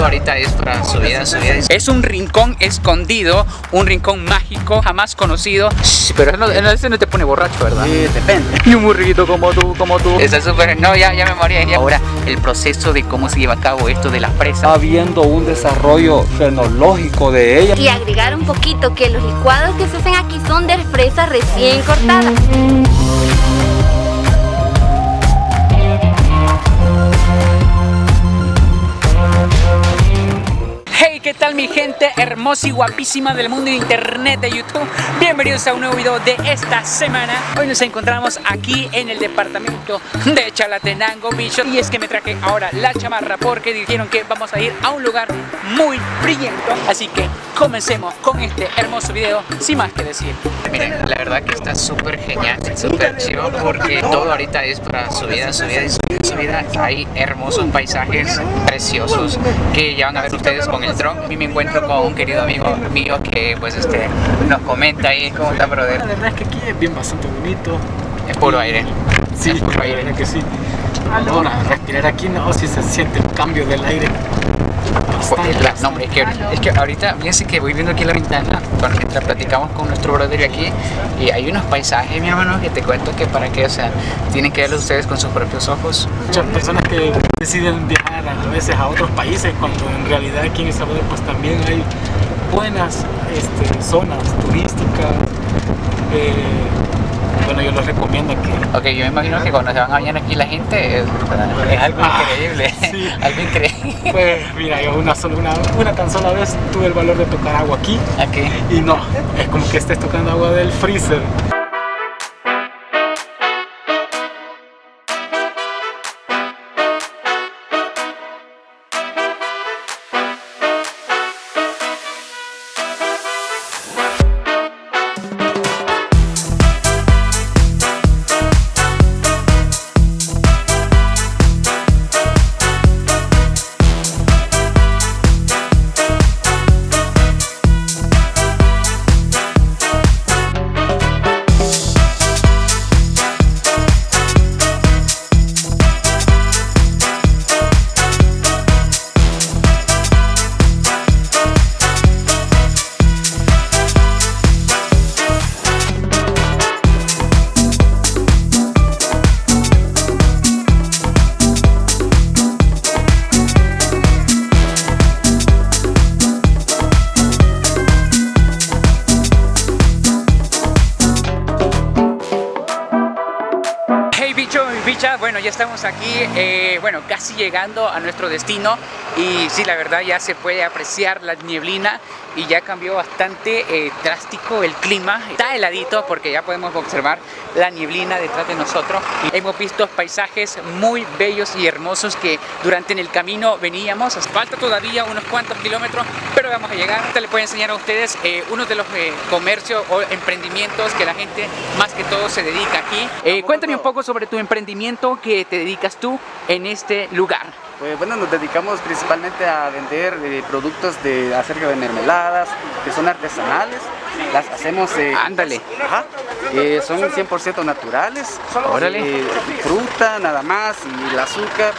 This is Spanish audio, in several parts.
todo ahorita es para subida, subida. Es un rincón escondido, un rincón mágico, jamás conocido. pero no, ese no te pone borracho, ¿verdad? Sí, depende. Y un burrito como tú, como tú. Está súper, no, ya, ya me morí. Ahora, el proceso de cómo se lleva a cabo esto de la presa. Está habiendo un desarrollo fenológico de ella. Y agregar un poquito que los licuados que se hacen aquí son de fresas recién cortadas. ¿Qué tal mi gente hermosa y guapísima del mundo de internet de YouTube? Bienvenidos a un nuevo video de esta semana. Hoy nos encontramos aquí en el departamento de Chalatenango, bicho. Y es que me traje ahora la chamarra porque dijeron que vamos a ir a un lugar muy brillento. Así que comencemos con este hermoso video sin más que decir. Miren, la verdad que está súper genial, súper chido Porque todo ahorita es para subida, subida y subida, subida Hay hermosos paisajes preciosos que ya van a ver ustedes con el dron a mí me encuentro con un querido amigo mío que pues este nos comenta ahí cómo está brother. La verdad es que aquí es bien bastante bonito. Es puro aire. Sí, es puro aire. que sí. Ahora, respirar aquí no, si se siente el cambio del aire. no, hombre, es que, es que ahorita, fíjense que voy viendo aquí la ventana mientras platicamos con nuestro brother aquí y hay unos paisajes, mi hermano, que te cuento que para qué, o sea, tienen que verlos ustedes con sus propios ojos. Muchas personas que deciden viajar a veces a otros países cuando en realidad aquí en El Salvador pues también hay buenas este, zonas turísticas eh, bueno, yo les recomiendo que... Ok, yo me imagino que cuando se van a bañar aquí la gente es, algo ah, increíble, sí. algo increíble. Pues mira, yo una, sola, una, una, tan sola vez tuve el valor de tocar agua aquí. Aquí. Y no, es como que estés tocando agua del freezer. Aquí, eh, bueno, casi llegando a nuestro destino y sí, la verdad ya se puede apreciar la nieblina y ya cambió bastante eh, drástico el clima. Está heladito porque ya podemos observar la nieblina detrás de nosotros. Hemos visto paisajes muy bellos y hermosos que durante el camino veníamos. Falta todavía unos cuantos kilómetros, pero vamos a llegar. Ahorita les voy a enseñar a ustedes eh, uno de los eh, comercios o emprendimientos que la gente más que todo se dedica aquí. cuéntame un poco sobre tu emprendimiento que te dedicas tú en este lugar. Pues bueno, nos dedicamos principalmente a vender eh, productos de, acerca de mermeladas, que son artesanales. Las hacemos... Eh, Ándale. Eh, son 100% naturales. Órale. fruta nada más y el azúcar.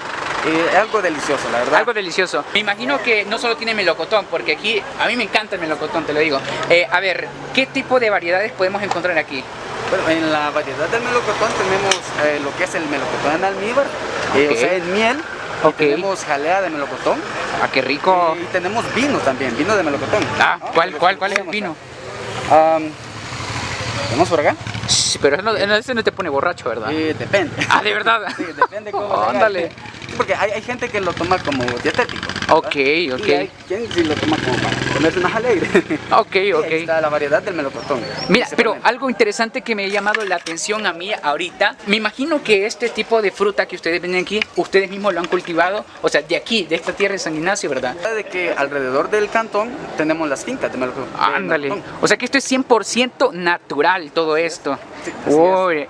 algo delicioso, la verdad. Algo delicioso. Me imagino que no solo tiene melocotón, porque aquí a mí me encanta el melocotón, te lo digo. a ver, ¿qué tipo de variedades podemos encontrar aquí? Bueno, en la variedad del melocotón tenemos lo que es el melocotón en almíbar, o sea, en miel, tenemos jalea de melocotón. Ah, qué rico. Y tenemos vino también, vino de melocotón. Ah, ¿cuál, cuál, cuál es el vino? ¿Tenemos por acá? Sí, pero ese no, te pone borracho, ¿verdad? Sí, depende. Ah, ¿de verdad? Sí, depende cómo Ándale. Porque hay, hay, gente que lo toma como dietético. Ok, ok. Y hay quien sí lo toma como para ponerse más alegre. Ok, ok. Ahí está la variedad del melocotón. Mira, pero algo interesante que me ha llamado la atención a mí ahorita, me imagino que este tipo de fruta que ustedes ven aquí, ustedes mismos lo han cultivado, o sea, de aquí, de esta tierra de San Ignacio, ¿verdad? De que alrededor del cantón tenemos las fincas de melocotón. Ándale. O sea que esto es 100% natural todo esto. Sí,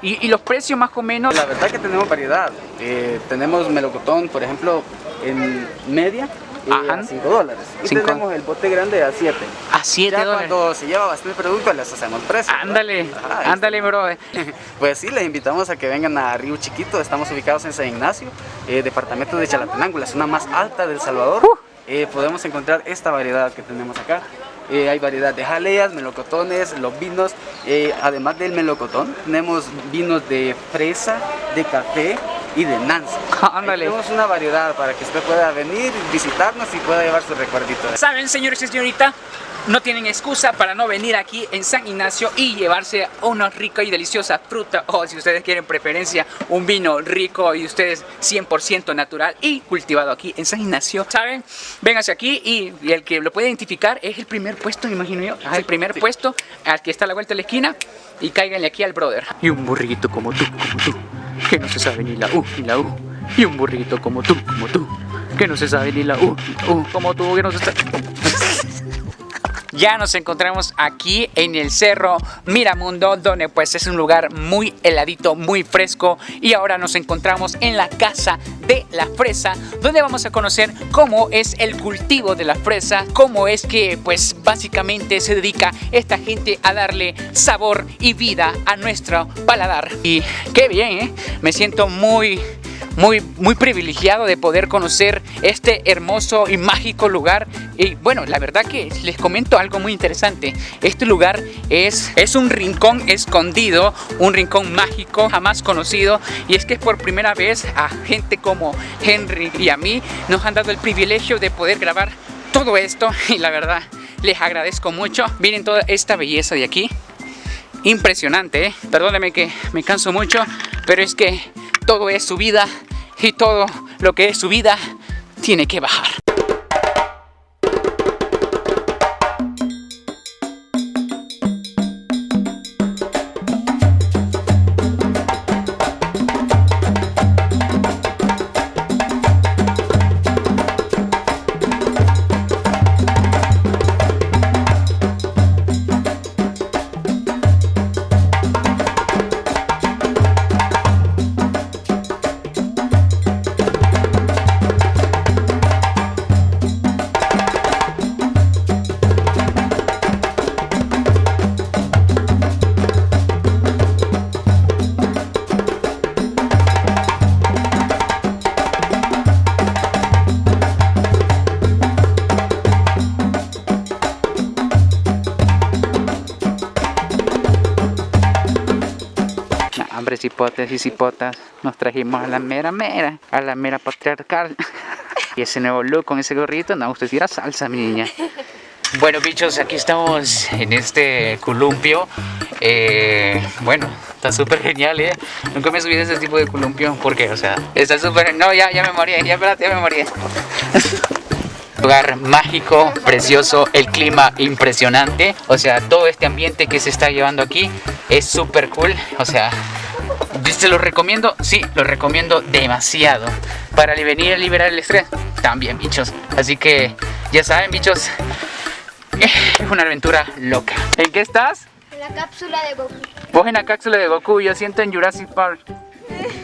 ¿Y, ¿Y, los precios más o menos? La verdad que tenemos variedad. Eh, tenemos melocotón, por ejemplo, en media Ajá. a 5 dólares. Y tenemos el bote grande a 7. A 7 dólares. cuando se lleva bastante producto les hacemos precio. Ándale, ándale bro. pues sí, les invitamos a que vengan a Río Chiquito. Estamos ubicados en San Ignacio, eh, departamento de Chalatenango, la zona más alta del Salvador. eh, podemos encontrar esta variedad que tenemos acá. Eh, hay variedad de jaleas, melocotones, los vinos, eh, además del melocotón, tenemos vinos de fresa, de café y de Nancy. Tenemos una variedad para que usted pueda venir, visitarnos y pueda llevar su recuerdito. ¿Saben, señores y señorita? no tienen excusa para no venir aquí en San Ignacio y llevarse una rica y deliciosa fruta o si ustedes quieren preferencia un vino rico y ustedes 100% natural y cultivado aquí en San Ignacio ¿saben? vénganse aquí y, el que lo puede identificar es el primer puesto me imagino yo el primer puesto al que está a la vuelta de la esquina y cáiganle aquí al brother y un burrito como tú, como tú que no se sabe ni la U ni la U. Y un burrito como tú, como tú que no se sabe ni la U, ni la U como tú que no se sabe ya nos encontramos aquí en el Cerro Miramundo, donde pues es un lugar muy heladito, muy fresco. Y ahora nos encontramos en la Casa de la Fresa, donde vamos a conocer cómo es el cultivo de la fresa, cómo es que pues básicamente se dedica esta gente a darle sabor y vida a nuestro paladar. Y qué bien, ¿eh? Me siento muy muy, muy privilegiado de poder conocer este hermoso y mágico lugar. Y bueno, la verdad que les comento algo muy interesante. Este lugar es, es un rincón escondido, un rincón mágico jamás conocido. Y es que por primera vez a gente como Henry y a mí nos han dado el privilegio de poder grabar todo esto. Y la verdad les agradezco mucho. Miren toda esta belleza de aquí impresionante, ¿eh? perdóneme que me canso mucho, pero es que todo es su vida y todo lo que es su vida tiene que bajar. Hipotes y cipotas nos trajimos a la mera mera, a la mera patriarcal. y ese nuevo look con ese gorrito, no, usted tira salsa, mi niña. Bueno, bichos, aquí estamos en este columpio. Eh, bueno, está súper genial, ¿eh? Nunca me subí de ese tipo de columpio. ¿Por qué? O sea, está súper... No, ya, ya me morí, ya, espérate, ya me morí. lugar mágico, precioso, el clima impresionante, o sea, todo este ambiente que se está llevando aquí es súper cool, o sea, ¿Se lo recomiendo? Sí, lo recomiendo demasiado. Para venir a liberar el estrés, también, bichos. Así que, ya saben, bichos, es una aventura loca. ¿En qué estás? En la cápsula de Goku. Vos en la cápsula de Goku, yo siento en Jurassic Park.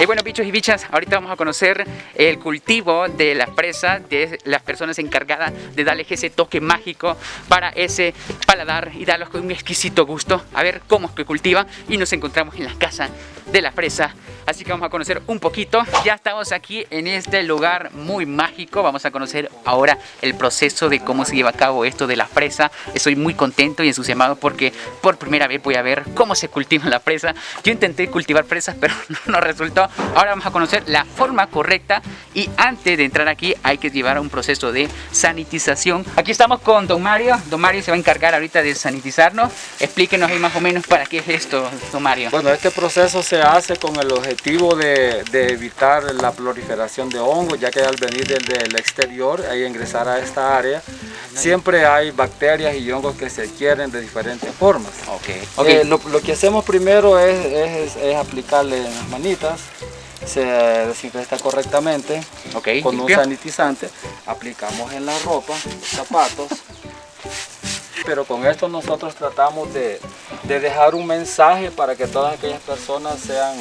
Y bueno, bichos y bichas, ahorita vamos a conocer el cultivo de la fresa, de las personas encargadas de darle ese toque mágico para ese paladar y darlos un exquisito gusto. A ver cómo es que cultiva y nos encontramos en la casa de la fresa Así que vamos a conocer un poquito. Ya estamos aquí en este lugar muy mágico. Vamos a conocer ahora el proceso de cómo se lleva a cabo esto de la fresa. Estoy muy contento y entusiasmado porque por primera vez voy a ver cómo se cultiva la fresa. Yo intenté cultivar fresas, pero no resultó. Ahora vamos a conocer la forma correcta y antes de entrar aquí hay que llevar un proceso de sanitización. Aquí estamos con Don Mario. Don Mario se va a encargar ahorita de sanitizarnos. Explíquenos ahí más o menos para qué es esto, Don Mario. Bueno, este proceso se hace con el objetivo de, evitar la proliferación de hongos, ya que al venir del, exterior e ingresar a esta área, siempre hay bacterias y hongos que se adquieren de diferentes formas. Okay. Eh, lo, que hacemos primero es, aplicarle en las manitas, se desinfecta correctamente con un sanitizante, aplicamos en la ropa, los zapatos, pero con esto nosotros tratamos de, de, dejar un mensaje para que todas aquellas personas sean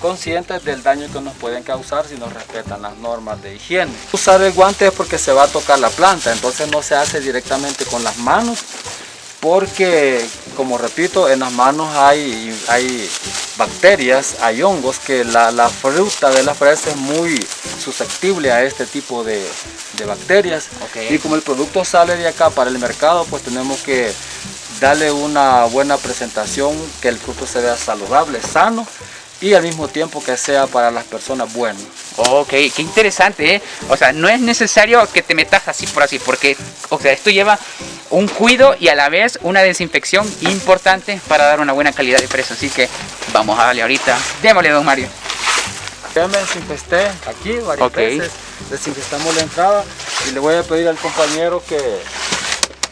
conscientes del daño que nos pueden causar si no respetan las normas de higiene. Usar el guante es porque se va a tocar la planta, entonces no se hace directamente con las manos, porque, como repito, en las manos hay, hay bacterias, hay hongos, que la, fruta de la fresa es muy susceptible a este tipo de, bacterias. Y como el producto sale de acá para el mercado, pues tenemos que darle una buena presentación, que el fruto se vea saludable, sano y al mismo tiempo que sea para las personas bueno. Ok, qué interesante, ¿eh? O sea, no es necesario que te metas así por así, porque, o sea, esto lleva un cuido y a la vez una desinfección importante para dar una buena calidad de fresa. Así que vamos a darle ahorita. Démosle, don Mario. Ya me desinfesté aquí varias veces, desinfestamos la entrada y le voy a pedir al compañero que,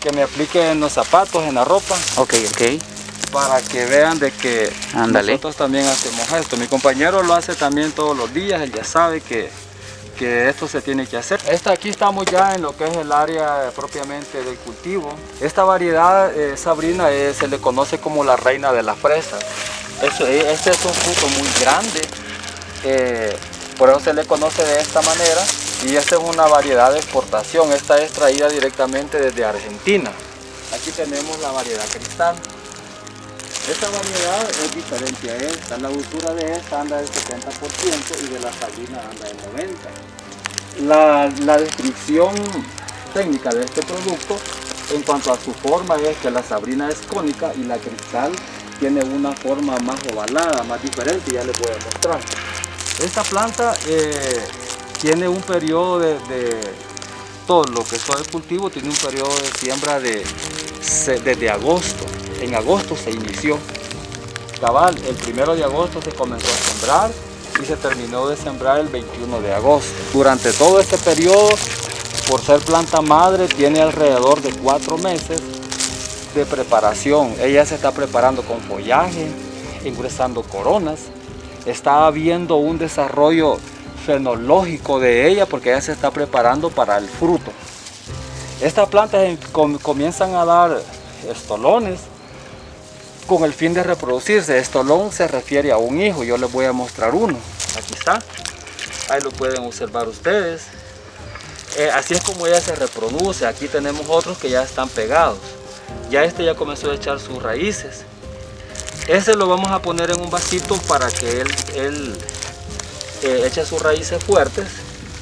que me aplique en los zapatos, en la ropa. Ok, ok para que vean de que nosotros también hacemos esto. Mi compañero lo hace también todos los días, él ya sabe que, que esto se tiene que hacer. Esta aquí estamos ya en lo que es el área propiamente del cultivo. Esta variedad, eh, Sabrina, eh, se le conoce como la reina de la fresa. Eh, este es un fruto muy grande, por eso se le conoce de esta manera. Y esta es una variedad de exportación, esta es traída directamente desde Argentina. Aquí tenemos la variedad cristal. Esta variedad es diferente a esta, la dulzura de esta anda del 70% y de la sabrina anda del 90%. La, descripción técnica de este producto en cuanto a su forma es que la sabrina es cónica y la cristal tiene una forma más ovalada, más diferente, ya les voy a mostrar. Esta planta eh, tiene un periodo de, todo lo que soy de cultivo, tiene un periodo de siembra de, desde agosto en agosto se inició. Cabal, el primero de agosto se comenzó a sembrar y se terminó de sembrar el 21 de agosto. Durante todo este periodo, por ser planta madre, tiene alrededor de cuatro meses de preparación. Ella se está preparando con follaje, ingresando coronas. Está habiendo un desarrollo fenológico de ella porque ella se está preparando para el fruto. Estas plantas comienzan a dar estolones con el fin de reproducirse. Estolón se refiere a un hijo, yo les voy a mostrar uno. Aquí está, ahí lo pueden observar ustedes. Eh, así es como ella se reproduce. Aquí tenemos otros que ya están pegados. Ya este ya comenzó a echar sus raíces. Ese lo vamos a poner en un vasito para que él, él eh, eche sus raíces fuertes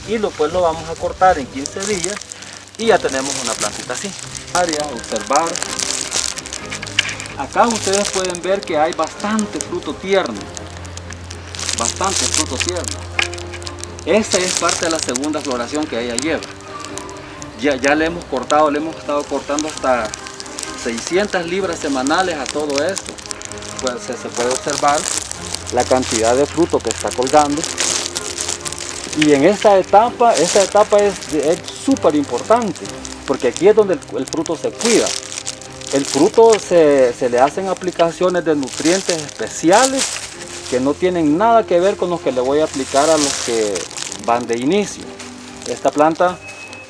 y después lo vamos a cortar en 15 días y ya tenemos una plantita así. Área, observar, Acá ustedes pueden ver que hay bastante fruto tierno. Bastante fruto tierno. Esta es parte de la segunda floración que ella lleva. Ya, ya le hemos cortado, le hemos estado cortando hasta 600 libras semanales a todo esto. Pues se, puede observar la cantidad de fruto que está colgando. Y en esta etapa, esta etapa es súper importante, porque aquí es donde el fruto se cuida. El fruto se, le hacen aplicaciones de nutrientes especiales que no tienen nada que ver con los que le voy a aplicar a los que van de inicio. Esta planta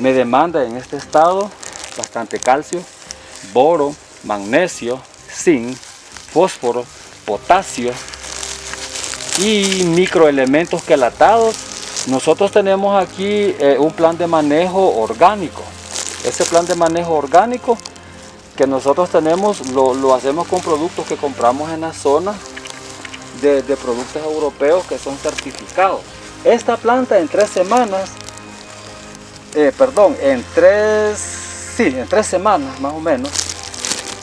me demanda en este estado bastante calcio, boro, magnesio, zinc, fósforo, potasio y microelementos quelatados. Nosotros tenemos aquí eh, un plan de manejo orgánico. Ese plan de manejo orgánico que nosotros tenemos lo, hacemos con productos que compramos en la zona de, productos europeos que son certificados. Esta planta en tres semanas, eh, perdón, en tres, sí, en tres semanas más o menos,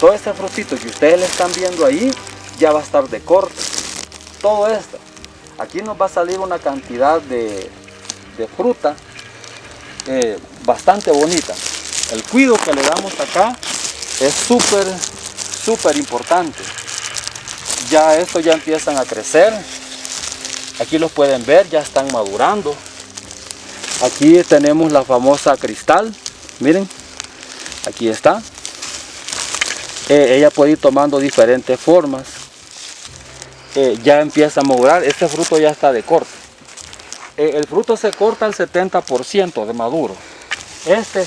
todo este frutito que ustedes le están viendo ahí ya va a estar de corte. Todo esto. Aquí nos va a salir una cantidad de, fruta eh, bastante bonita. El cuido que le damos acá es súper, súper importante. Ya estos ya empiezan a crecer. Aquí los pueden ver, ya están madurando. Aquí tenemos la famosa cristal. Miren, aquí está. Eh, ella puede ir tomando diferentes formas. Eh, ya empieza a madurar. Este fruto ya está de corte. Eh, el fruto se corta al 70% de maduro. Este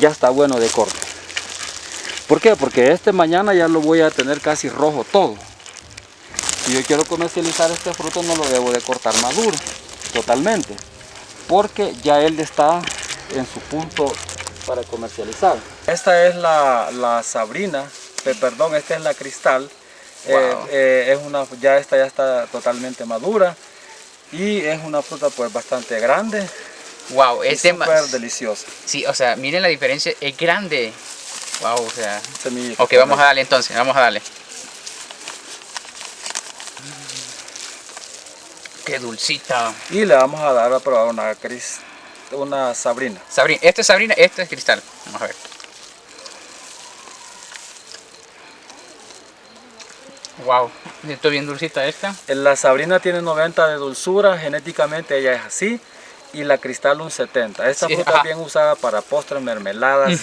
ya está bueno de corte. ¿Por qué? Porque este mañana ya lo voy a tener casi rojo todo. Si yo quiero comercializar este fruto no lo debo de cortar maduro, totalmente. Porque ya él está en su punto para comercializar. Esta es la, la sabrina perdón, esta es la cristal. Eh, eh, es una, ya esta ya está totalmente madura y es una fruta pues bastante grande. Wow, es súper deliciosa. Sí, o sea, miren la diferencia, es grande. Wow, o sea. ok, vamos a darle entonces, vamos a darle. Qué dulcita. Y le vamos a dar a probar una cris, una sabrina. Sabrina, este es sabrina, este es cristal. Vamos a ver. Wow, estoy bien dulcita esta. La sabrina tiene 90 de dulzura, genéticamente ella es así. Y la cristal un 70. Esta fruta es bien usada para postres, mermeladas,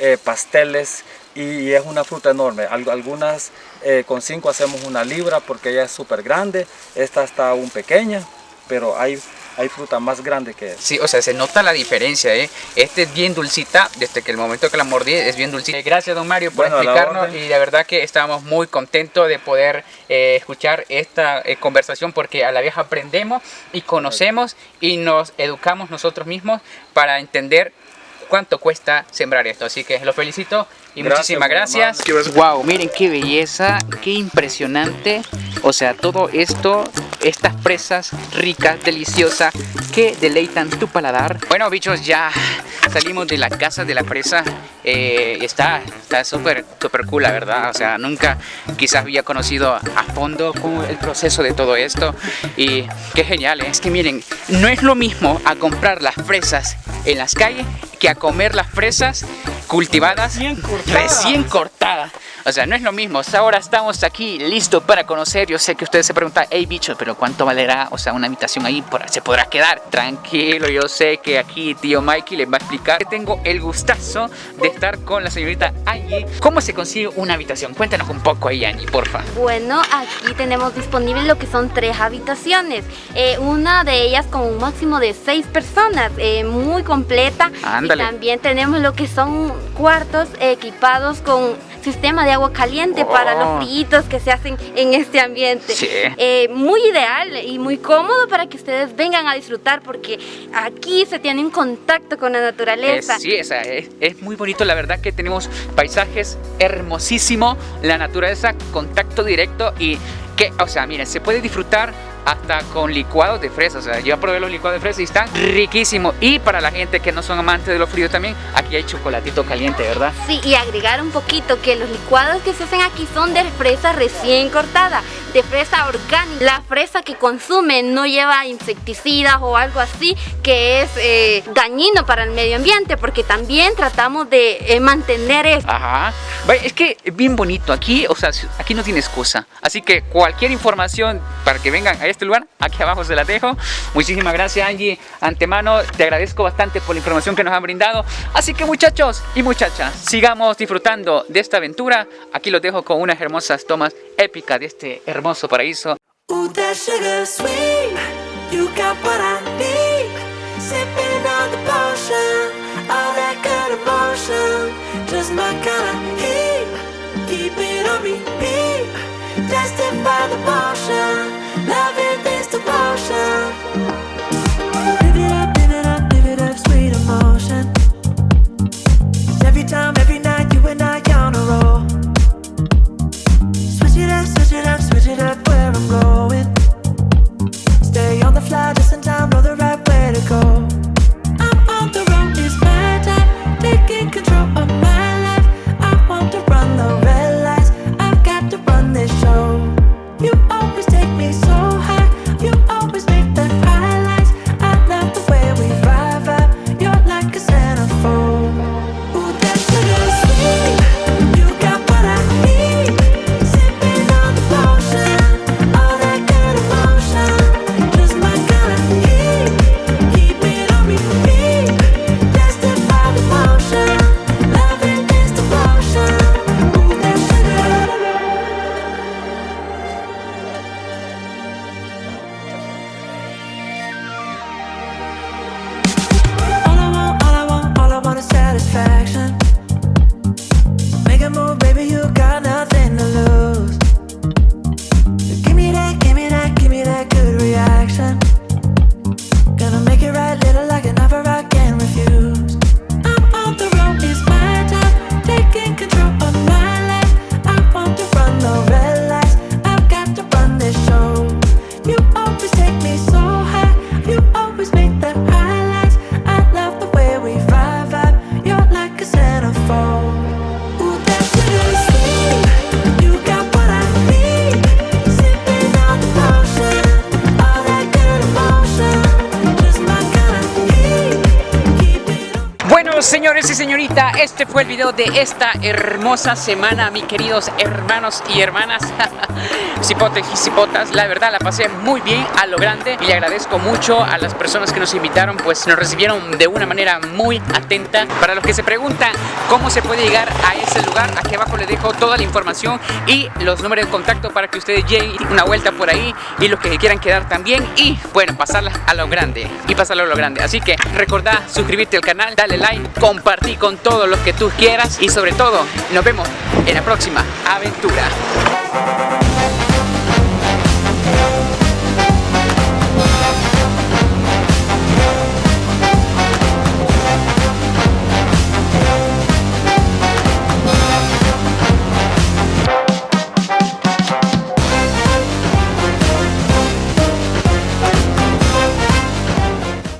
eh, pasteles y, es una fruta enorme. Algunas eh, con 5 hacemos una libra porque ella es súper grande. Esta está aún pequeña, pero hay hay fruta más grande que Sí, o sea, se nota la diferencia, ¿eh? Este es bien dulcita, desde que el momento que la mordí es bien dulcita. Eh, gracias, don Mario, por explicarnos y de verdad que estábamos muy contentos de poder eh, escuchar esta eh, conversación porque a la vieja aprendemos y conocemos y nos educamos nosotros mismos para entender cuánto cuesta sembrar esto. Así que los felicito y muchísimas gracias. Wow, miren qué belleza, qué impresionante. O sea, todo esto, estas presas ricas, deliciosas, que deleitan tu paladar. Bueno, bichos, ya salimos de la casa de la presa. Eh, está súper, súper cool, la verdad. O sea, nunca quizás había conocido a fondo el proceso de todo esto. Y qué genial, ¿eh? es que miren, no es lo mismo a comprar las fresas en las calles que a comer las fresas cultivadas recién cortadas. O sea, no es lo mismo. Ahora estamos aquí listos para conocer. Yo sé que ustedes se preguntan, hey bicho, pero ¿cuánto valerá? O sea, una habitación ahí se podrá quedar. Tranquilo, yo sé que aquí tío Mikey les va a explicar. Que tengo el gustazo de estar con la señorita Angie. ¿Cómo se consigue una habitación? Cuéntanos un poco ahí, Angie, porfa. Bueno, aquí tenemos disponible lo que son tres habitaciones. Eh, una de ellas con un máximo de seis personas, eh, muy completa. Ándale. Y también tenemos lo que son cuartos equipados con sistema de agua caliente para los oh. fríos que se hacen en este ambiente. Eh, muy ideal y muy cómodo para que ustedes vengan a disfrutar porque aquí se tiene un contacto con la naturaleza. sí, es, es, muy bonito, la verdad que tenemos paisajes hermosísimos, la naturaleza, contacto directo y que, o sea, miren, se puede disfrutar hasta con licuados de fresa. O sea, yo probé los licuados de fresa y están riquísimos. Y para la gente que no son amantes de lo frío también, aquí hay chocolatito caliente, ¿verdad? Sí, y agregar un poquito que los licuados que se hacen aquí son de fresa recién cortada, de fresa orgánica. La fresa que consumen no lleva insecticidas o algo así que es eh, dañino para el medio ambiente, porque también tratamos de eh, mantener esto. Ajá. Es que es bien bonito. Aquí, o sea, aquí no tiene excusa. Así que cualquier información para que vengan a este lugar, aquí abajo se la dejo. Muchísimas gracias Angie, antemano te agradezco bastante por la información que nos han brindado. Así que muchachos y muchachas, sigamos disfrutando de esta aventura. Aquí los dejo con unas hermosas tomas épicas de este hermoso paraíso. The potion Love it is the potion este fue el video de esta hermosa semana, mis queridos hermanos y hermanas. cipotes y cipotas, la verdad la pasé muy bien a lo grande y le agradezco mucho a las personas que nos invitaron, pues nos recibieron de una manera muy atenta. Para los que se preguntan cómo se puede llegar a ese lugar, aquí abajo les dejo toda la información y los números de contacto para que ustedes lleguen una vuelta por ahí y los que quieran quedar también y bueno, pasarla a lo grande y pasarlo a lo grande. Así que recordá suscribirte al canal, dale like, compartir con todos los que tú quieras y sobre todo nos vemos en la próxima aventura.